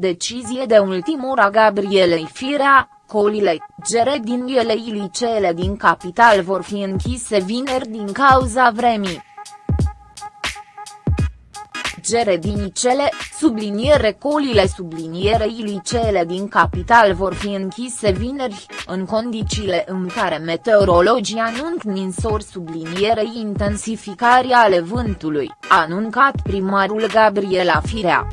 Decizie de ultimul a Gabrielei Firea, Colile, grădiniile liceele din capital vor fi închise vineri din cauza vremii. Grădinicele, subliniere colile sublinierei liceele din capital vor fi închise vineri, în condițiile în care meteorologii anunc ninsori sublinierei intensificării ale vântului, a anuncat primarul Gabriela Firea.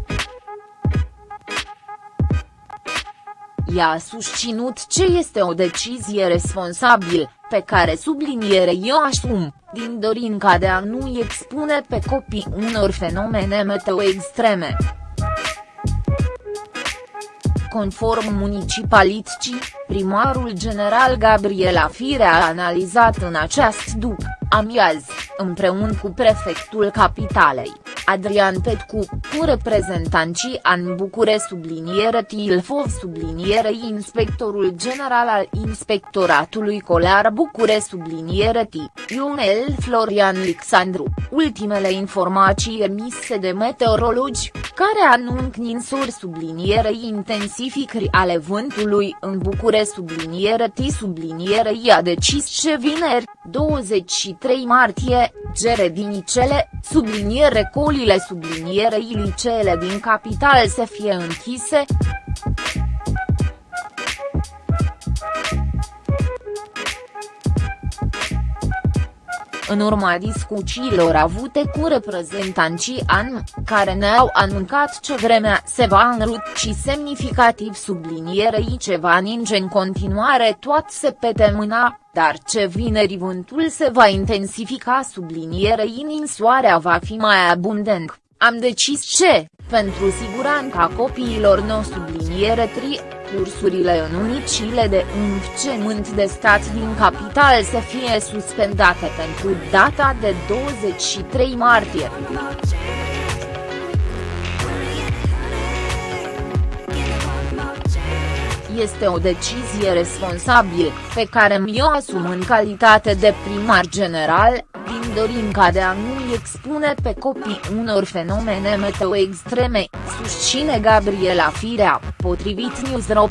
Ea a susținut ce este o decizie responsabil, pe care subliniere eu asum, din dorinca de a nu expune pe copii unor fenomene meteo extreme. Conform municipalității, primarul general Gabriela Fire a analizat în acest după amiaz, împreună cu prefectul capitalei, Adrian Petcu, cu reprezentanții an Bucure subliniere Tilfov subliniere inspectorul general al Inspectoratului Colar Bucure subliniere T, Ionel Florian Alexandru, ultimele informații emise de meteorologi, care anunc ninsuri sublinierei intensificări ale vântului în Bucure subliniere T subliniere i a decis ce vineri, 23 martie, grădinicele, subliniere colile sublinierei liceele din capital să fie închise. În urma discuțiilor avute cu reprezentanții AN, care ne-au anuncat ce vremea se va înruci semnificativ sublinierei ce va ninge în continuare toat se pete mâna, dar ce vineri vântul se va intensifica sublinierei ninsoarea va fi mai abundent, am decis ce, pentru siguranța copiilor no subliniere tri, cursurile în unicile de învățământ de stat din capital să fie suspendate pentru data de 23 martie. Este o decizie responsabilă, pe care mi-o asum în calitate de primar general, din dorinca de a nu expune pe copii unor fenomene meteo extreme, susține Gabriela Firea, potrivit Newsro.